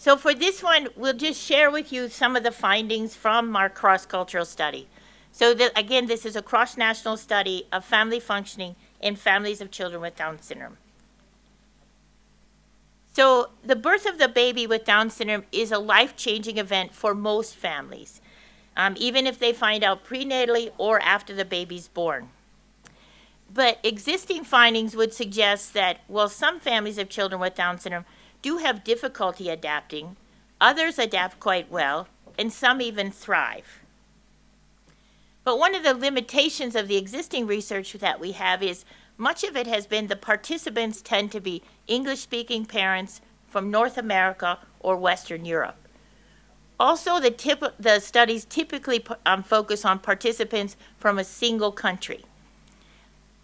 So for this one, we'll just share with you some of the findings from our cross-cultural study. So that, again, this is a cross-national study of family functioning in families of children with Down syndrome. So the birth of the baby with Down syndrome is a life-changing event for most families, um, even if they find out prenatally or after the baby's born. But existing findings would suggest that while some families of children with Down syndrome do have difficulty adapting, others adapt quite well, and some even thrive. But one of the limitations of the existing research that we have is much of it has been the participants tend to be English-speaking parents from North America or Western Europe. Also, the, tip, the studies typically um, focus on participants from a single country.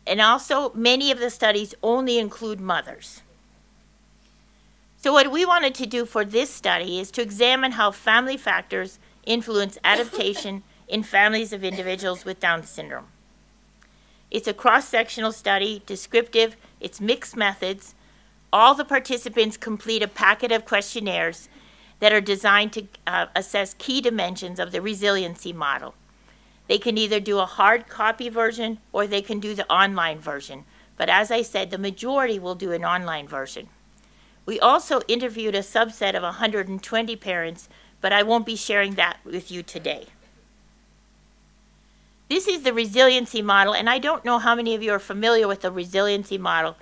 And also, many of the studies only include mothers. So what we wanted to do for this study is to examine how family factors influence adaptation in families of individuals with Down syndrome. It's a cross-sectional study, descriptive, it's mixed methods. All the participants complete a packet of questionnaires that are designed to uh, assess key dimensions of the resiliency model. They can either do a hard copy version or they can do the online version. But as I said, the majority will do an online version. We also interviewed a subset of 120 parents, but I won't be sharing that with you today. This is the resiliency model, and I don't know how many of you are familiar with the resiliency model,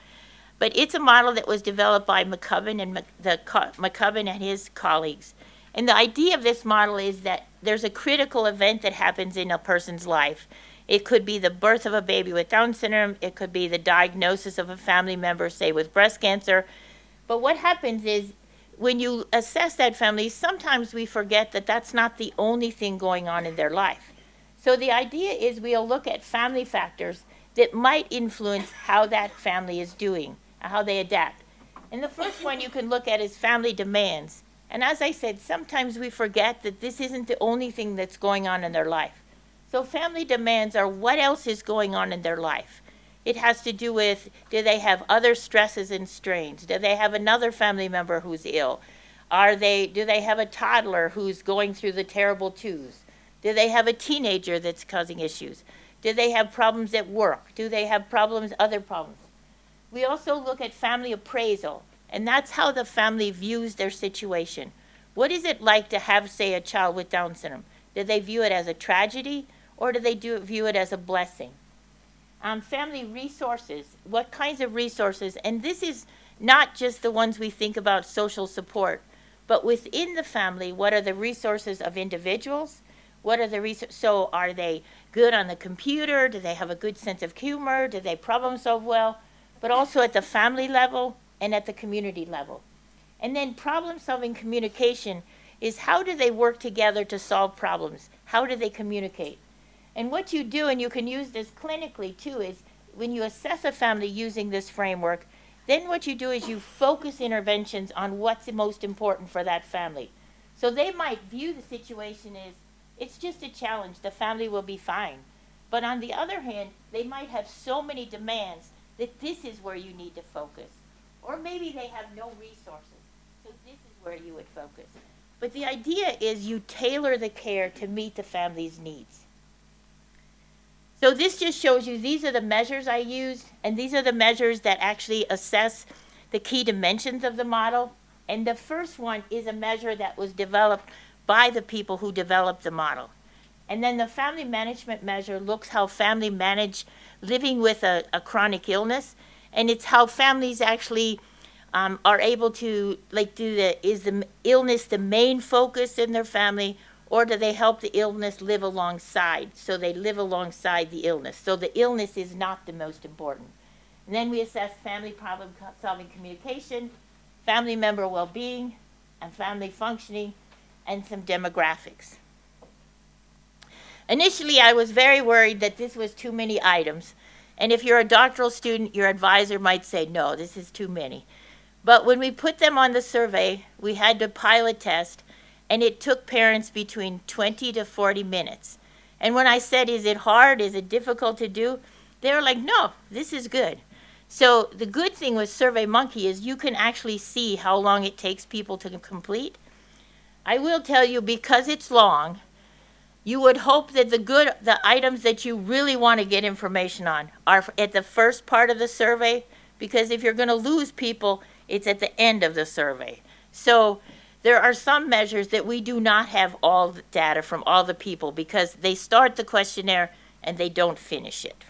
but it's a model that was developed by McCubbin and the McCubbin and his colleagues. And the idea of this model is that there's a critical event that happens in a person's life. It could be the birth of a baby with Down syndrome. It could be the diagnosis of a family member, say, with breast cancer. But what happens is when you assess that family, sometimes we forget that that's not the only thing going on in their life. So the idea is we'll look at family factors that might influence how that family is doing, how they adapt. And the first one you can look at is family demands. And as I said, sometimes we forget that this isn't the only thing that's going on in their life. So family demands are what else is going on in their life. It has to do with, do they have other stresses and strains? Do they have another family member who's ill? Are they, do they have a toddler who's going through the terrible twos? Do they have a teenager that's causing issues? Do they have problems at work? Do they have problems, other problems? We also look at family appraisal, and that's how the family views their situation. What is it like to have, say, a child with Down syndrome? Do they view it as a tragedy, or do they do, view it as a blessing? Um, family resources, what kinds of resources? And this is not just the ones we think about social support, but within the family, what are the resources of individuals what are the research? So are they good on the computer? Do they have a good sense of humor? Do they problem solve well? But also at the family level and at the community level. And then problem solving communication is how do they work together to solve problems? How do they communicate? And what you do, and you can use this clinically too, is when you assess a family using this framework, then what you do is you focus interventions on what's most important for that family. So they might view the situation as it's just a challenge. The family will be fine. But on the other hand, they might have so many demands that this is where you need to focus. Or maybe they have no resources. So this is where you would focus. But the idea is you tailor the care to meet the family's needs. So this just shows you these are the measures I used, and these are the measures that actually assess the key dimensions of the model. And the first one is a measure that was developed by the people who developed the model. And then the family management measure looks how family manage living with a, a chronic illness, and it's how families actually um, are able to, like, do the, is the illness the main focus in their family, or do they help the illness live alongside? So they live alongside the illness. So the illness is not the most important. And then we assess family problem solving communication, family member well-being, and family functioning, and some demographics. Initially, I was very worried that this was too many items. And if you're a doctoral student, your advisor might say, no, this is too many. But when we put them on the survey, we had to pilot test, and it took parents between 20 to 40 minutes. And when I said, is it hard, is it difficult to do, they were like, no, this is good. So the good thing with SurveyMonkey is you can actually see how long it takes people to complete. I will tell you, because it's long, you would hope that the good, the items that you really want to get information on are at the first part of the survey, because if you're going to lose people, it's at the end of the survey. So there are some measures that we do not have all the data from all the people because they start the questionnaire and they don't finish it.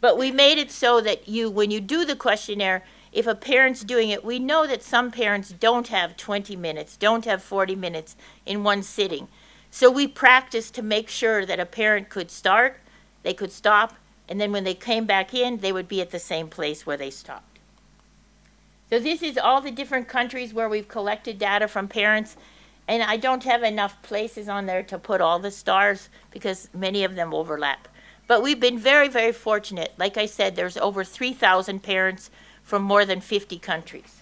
But we made it so that you, when you do the questionnaire, if a parent's doing it, we know that some parents don't have 20 minutes, don't have 40 minutes in one sitting. So we practiced to make sure that a parent could start, they could stop, and then when they came back in, they would be at the same place where they stopped. So this is all the different countries where we've collected data from parents. And I don't have enough places on there to put all the stars because many of them overlap. But we've been very, very fortunate. Like I said, there's over 3,000 parents from more than 50 countries.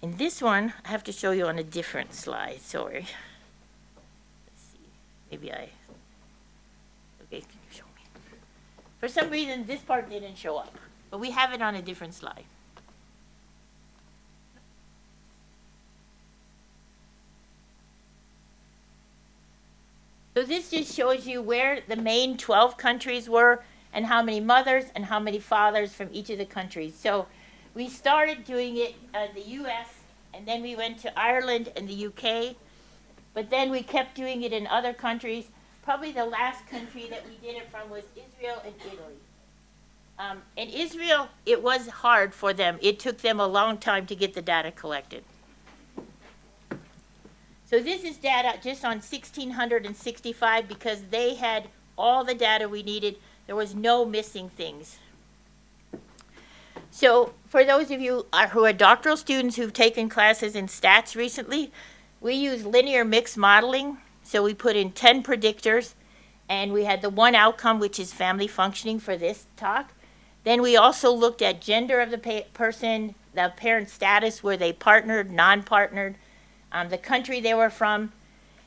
In this one, I have to show you on a different slide, sorry. Let's see, maybe I, okay, can you show me? For some reason, this part didn't show up, but we have it on a different slide. So this just shows you where the main 12 countries were and how many mothers and how many fathers from each of the countries. So we started doing it in the US and then we went to Ireland and the UK, but then we kept doing it in other countries. Probably the last country that we did it from was Israel and Italy. Um, in Israel, it was hard for them. It took them a long time to get the data collected. So this is data just on 1665 because they had all the data we needed. There was no missing things. So for those of you uh, who are doctoral students who've taken classes in stats recently, we use linear mixed modeling. So we put in 10 predictors and we had the one outcome, which is family functioning for this talk. Then we also looked at gender of the person, the parent status, were they partnered, non-partnered, um, the country they were from,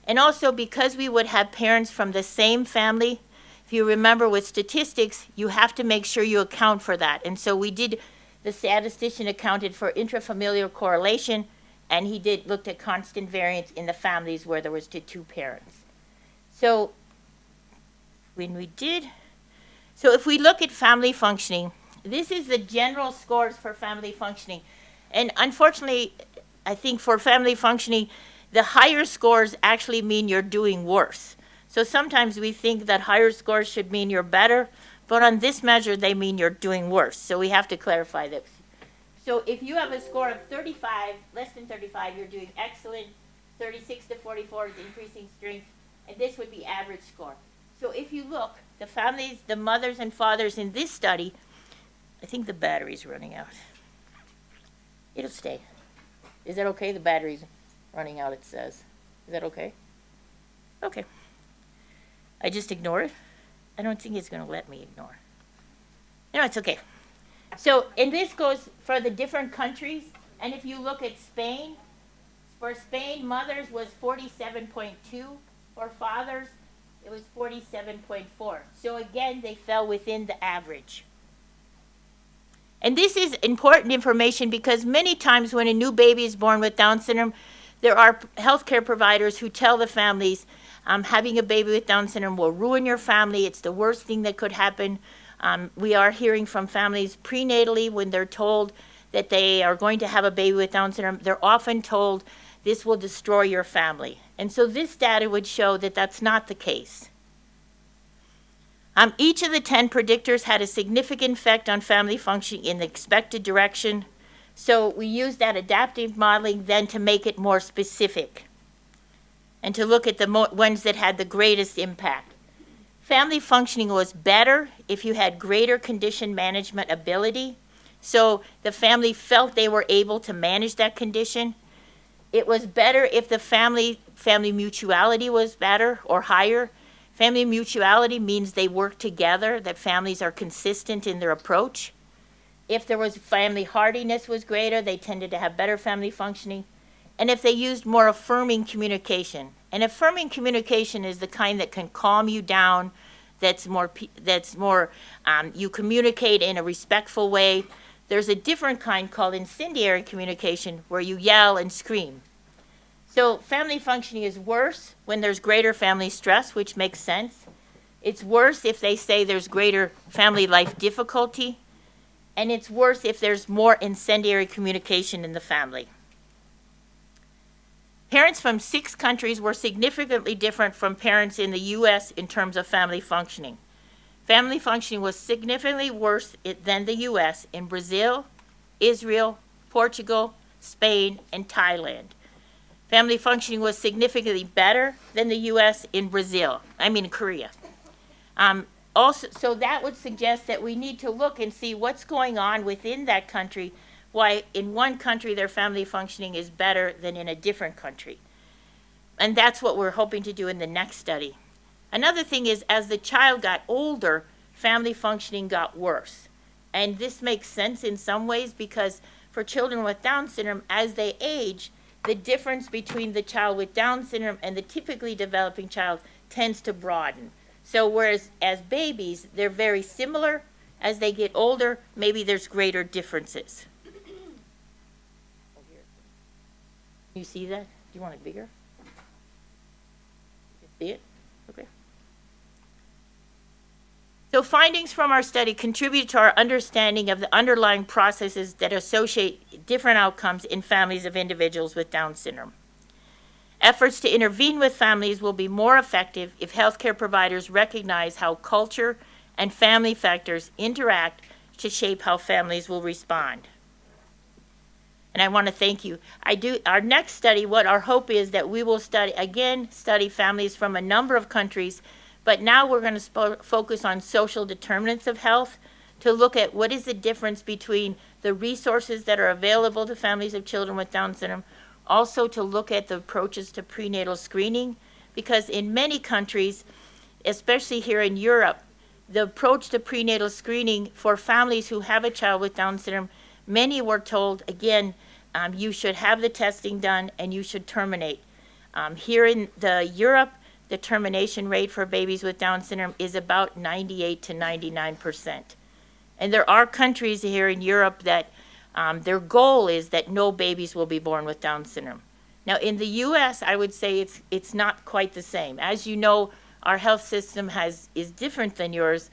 and also because we would have parents from the same family, if you remember with statistics, you have to make sure you account for that. And so we did, the statistician accounted for intrafamilial correlation, and he did looked at constant variance in the families where there was two parents. So when we did, so if we look at family functioning, this is the general scores for family functioning. And unfortunately, I think for family functioning, the higher scores actually mean you're doing worse. So sometimes we think that higher scores should mean you're better, but on this measure, they mean you're doing worse. So we have to clarify this. So if you have a score of 35, less than 35, you're doing excellent. 36 to 44 is increasing strength, and this would be average score. So if you look, the families, the mothers and fathers in this study, I think the battery's running out. It'll stay. Is that okay? The battery's running out, it says. Is that okay? Okay. I just ignore it. I don't think it's going to let me ignore. No, it's okay. So, and this goes for the different countries. And if you look at Spain, for Spain, mothers was 47.2. For fathers, it was 47.4. So again, they fell within the average. And this is important information because many times when a new baby is born with Down syndrome, there are healthcare providers who tell the families um, having a baby with Down syndrome will ruin your family. It's the worst thing that could happen. Um, we are hearing from families prenatally when they're told that they are going to have a baby with Down syndrome, they're often told this will destroy your family. And so this data would show that that's not the case. Um, each of the 10 predictors had a significant effect on family functioning in the expected direction. So we used that adaptive modeling then to make it more specific and to look at the ones that had the greatest impact. Family functioning was better if you had greater condition management ability. So the family felt they were able to manage that condition. It was better if the family family mutuality was better or higher Family mutuality means they work together, that families are consistent in their approach. If there was family hardiness was greater, they tended to have better family functioning. And if they used more affirming communication. And affirming communication is the kind that can calm you down, that's more, that's more um, you communicate in a respectful way. There's a different kind called incendiary communication where you yell and scream. So family functioning is worse when there's greater family stress, which makes sense. It's worse if they say there's greater family life difficulty. And it's worse if there's more incendiary communication in the family. Parents from six countries were significantly different from parents in the US in terms of family functioning. Family functioning was significantly worse than the US in Brazil, Israel, Portugal, Spain, and Thailand. Family functioning was significantly better than the US in Brazil, I mean Korea. Um, also, so that would suggest that we need to look and see what's going on within that country, why in one country their family functioning is better than in a different country. And that's what we're hoping to do in the next study. Another thing is, as the child got older, family functioning got worse. And this makes sense in some ways because for children with Down syndrome, as they age, the difference between the child with Down syndrome and the typically developing child tends to broaden. So whereas as babies, they're very similar, as they get older, maybe there's greater differences. You see that? Do you want it bigger? See it? Okay. So findings from our study contribute to our understanding of the underlying processes that associate different outcomes in families of individuals with Down syndrome. Efforts to intervene with families will be more effective if healthcare providers recognize how culture and family factors interact to shape how families will respond. And I want to thank you. I do, our next study, what our hope is that we will study, again, study families from a number of countries, but now we're going to focus on social determinants of health to look at what is the difference between the resources that are available to families of children with Down syndrome, also to look at the approaches to prenatal screening, because in many countries, especially here in Europe, the approach to prenatal screening for families who have a child with Down syndrome, many were told, again, um, you should have the testing done and you should terminate. Um, here in the Europe, the termination rate for babies with Down syndrome is about 98 to 99 percent. And there are countries here in Europe that um, their goal is that no babies will be born with Down syndrome. Now, in the U.S., I would say it's it's not quite the same. As you know, our health system has is different than yours.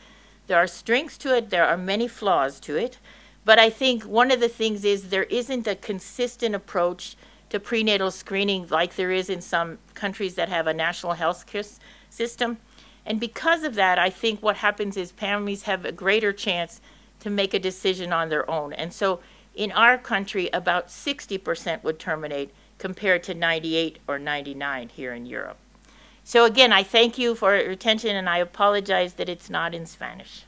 There are strengths to it. There are many flaws to it. But I think one of the things is there isn't a consistent approach to prenatal screening like there is in some countries that have a national health system. And because of that, I think what happens is families have a greater chance to make a decision on their own. And so in our country, about 60% would terminate compared to 98 or 99 here in Europe. So again, I thank you for your attention and I apologize that it's not in Spanish.